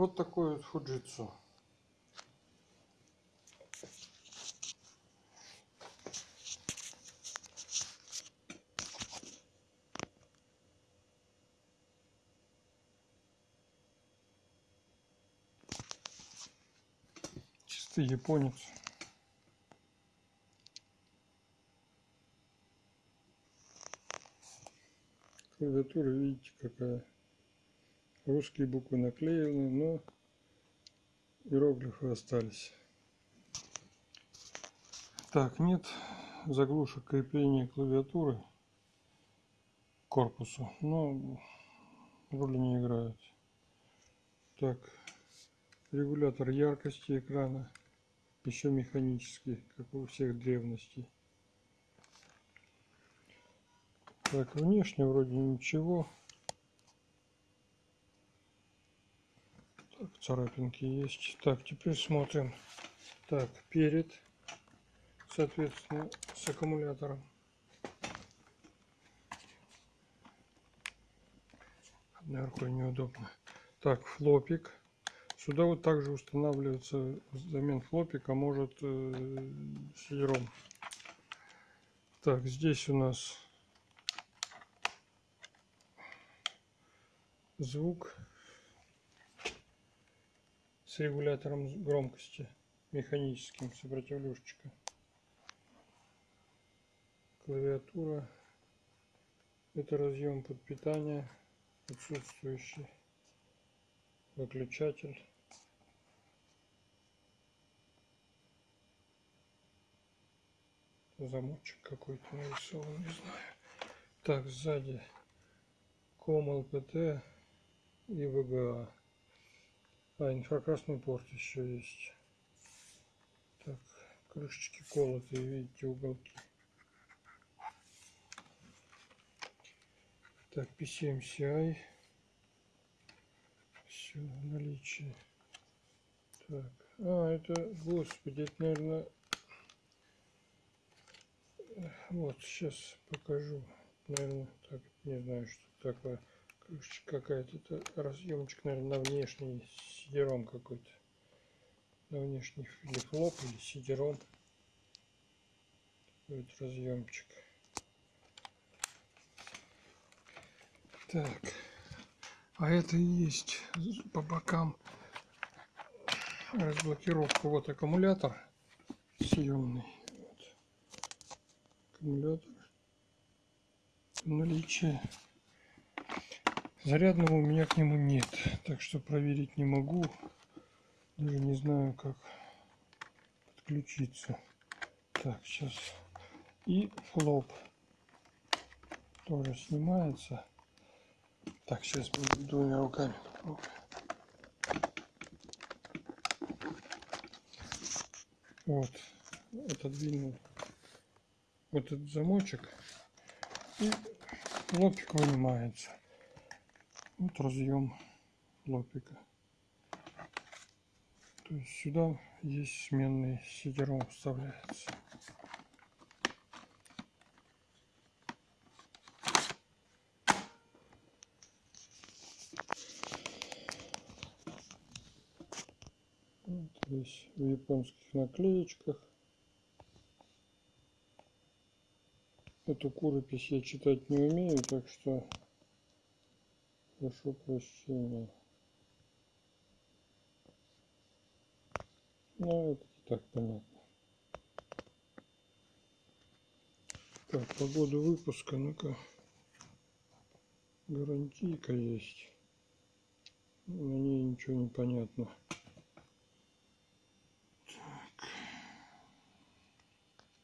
Вот такой вот фуджитсу. Чистый японец. Клавиатура, видите, какая. Русские буквы наклеены, но иероглифы остались. Так, нет заглушек крепления клавиатуры к корпусу, но роли не играют. Так, регулятор яркости экрана, еще механический, как у всех древностей. Так, внешне вроде ничего. Царапинки есть. Так, теперь смотрим. Так, перед, соответственно, с аккумулятором. Одной рукой неудобно. Так, флопик. Сюда вот также устанавливается взамен флопика может э, сидром. Так, здесь у нас звук с регулятором громкости механическим сопротивлюшечка клавиатура это разъем под питание отсутствующий выключатель. Замочек какой-то нарисован не знаю. Так сзади ком лпт и VGA. А, инфракрасный порт еще есть. Так, крышечки колотые, видите, уголки. Так, P7CI. Все в наличии. Так, а, это, господи, это, наверное, вот, сейчас покажу. Наверное, так, не знаю, что такое крышечка какая-то это разъемчик наверное на внешний сидером какой-то. На внешний или флоп или сидером. Вот разъемчик. Так. А это есть по бокам разблокировка. Вот аккумулятор съемный. Вот. аккумулятор наличие Зарядного у меня к нему нет, так что проверить не могу. Даже не знаю, как подключиться. Так, сейчас. И флоп тоже снимается. Так, сейчас двумя руками попробую. Вот, отодвинул вот этот замочек и лобчик вынимается. Вот разъем лопика. То есть сюда есть сменный сидером вставляется. Здесь в японских наклеечках. Эту куропись я читать не умею, так что прошу прощения. Ну, это и так понятно. Так, по году выпуска, ну-ка, гарантийка есть. На ней ничего не понятно.